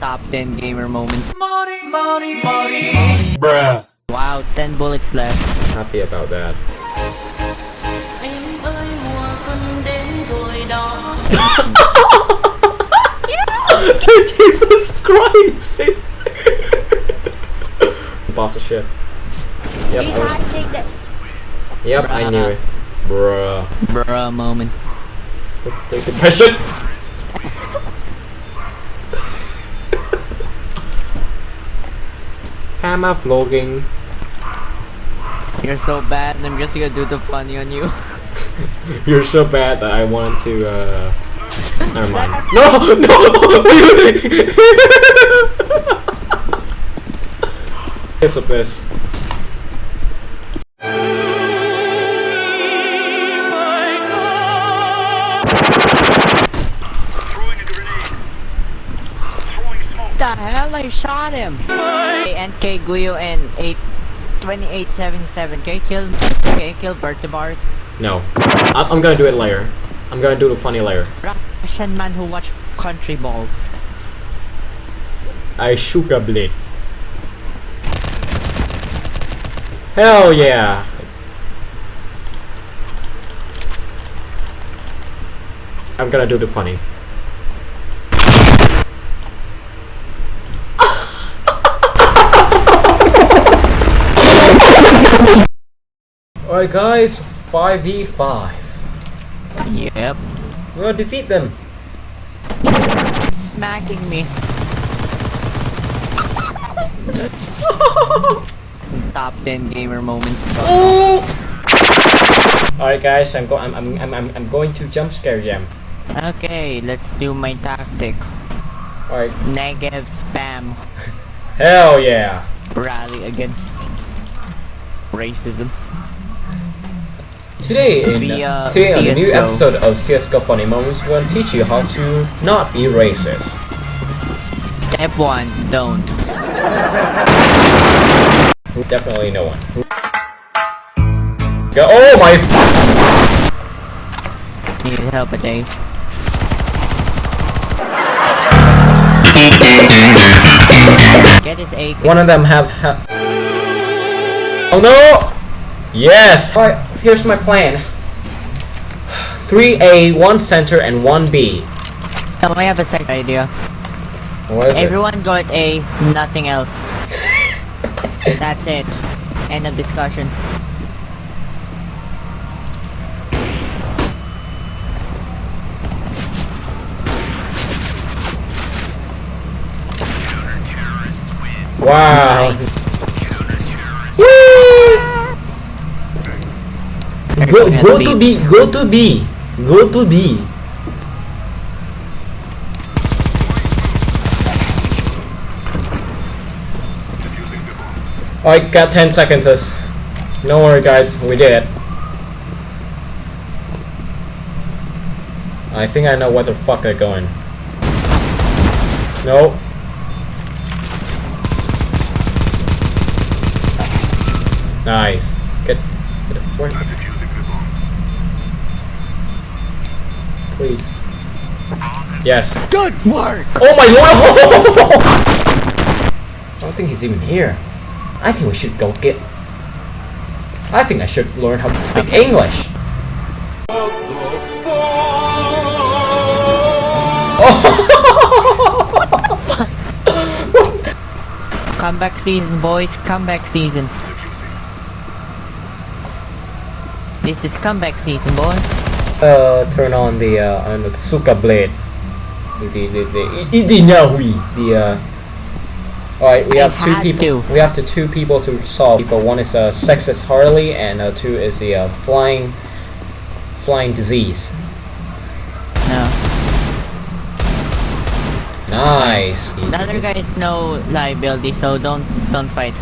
top 10 gamer moments. Bruh. Wow, 10 bullets left. Happy about that. Em ơi mùa xuân đến rồi đó Jesus Christ! Bought the ship. Yep, I was, yep, I knew it. Bruh. Bruh moment. Take the pressure! Camera vlogging. You're so bad and I'm just gonna do the funny on you. You're so bad that I want to, uh... Never mind. No! No! Kiss of this. I shot him! NK Guyo and 8 2877. Can you kill Can you kill Bert the Bart? No. I I'm gonna do it later. I'm gonna do the funny later. Russian man who watch country balls. I shook a blade. Hell yeah! I'm gonna do the funny. Alright guys, 5v5. Yep. We're gonna defeat them. Smacking me. Top 10 gamer moments. Oh! Alright guys, I'm, go I'm, I'm, I'm, I'm, I'm going to jump scare them. Okay, let's do my tactic. Alright. Negative spam. Hell yeah! Rally against racism. Today, in, Via uh, today on the new episode of CSGO Funny Moments, we're to teach you how to not be racist. Step 1, don't. Definitely no one. Go oh my Need help, Dave. Get his AK. One of them have ha Oh no! Yes! Here's my plan. 3A, 1 center, and 1 B. Now I have a second idea. What is it? Everyone got A, nothing else. That's it. End of discussion. Wow. Nice. Go, go gonna B, go to B, go to B. I got 10 seconds. Don't worry guys, we did it. I think I know where the fuck they're going. Nope. Nice. Get, get it. Where? Please. Yes. Good work! Oh my lord! I don't think he's even here. I think we should go get. I think I should learn how to speak English. Comeback season, boys. Comeback season. This is comeback season, boys. Uh, turn on the uh, I don't know, the Suka blade. The the the the Idinahui. The uh. Alright, we have two people. to. We have to two people to solve. People. One is uh, sexist Harley, and uh, two is the uh, flying, flying disease. No. Nice. The other guys know liability, so don't don't fight.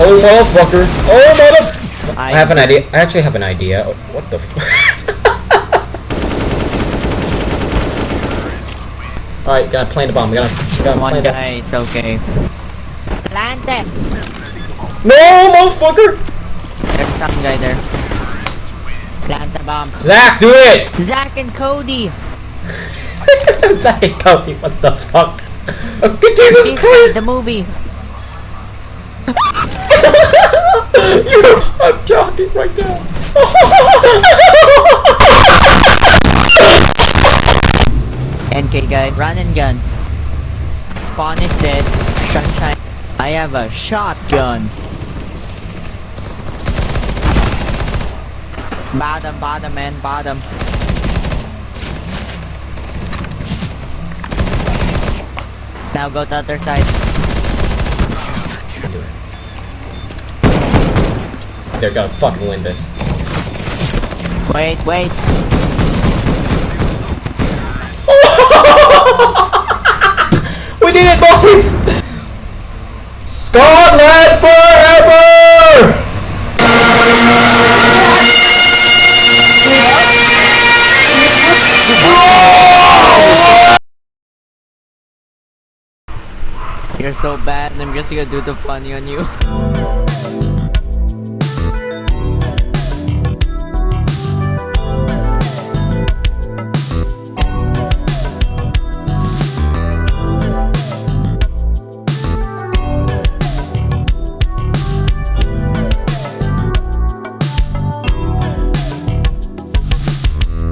Oh motherfucker! Oh mother! I I, have an idea. I actually have an idea. Oh, What the? F All right, gonna plant the bomb. Gonna, gonna one plant the. guy, it's okay. Plant it! No, motherfucker! There's some guy there. Plant the bomb. Zach, do it! Zach and Cody. Zach and Cody, what the fuck? Oh, Jesus This is Christ! the movie. you, I'm jogging right now. NK guy, run and gun. Spawn is dead. Sunshine. I have a shotgun. Bottom, bottom, man, bottom. Now go to the other side. They're gonna fucking win this. Wait, wait. we did it, boys! Scotland forever! You're so bad, and I'm just gonna do the funny on you.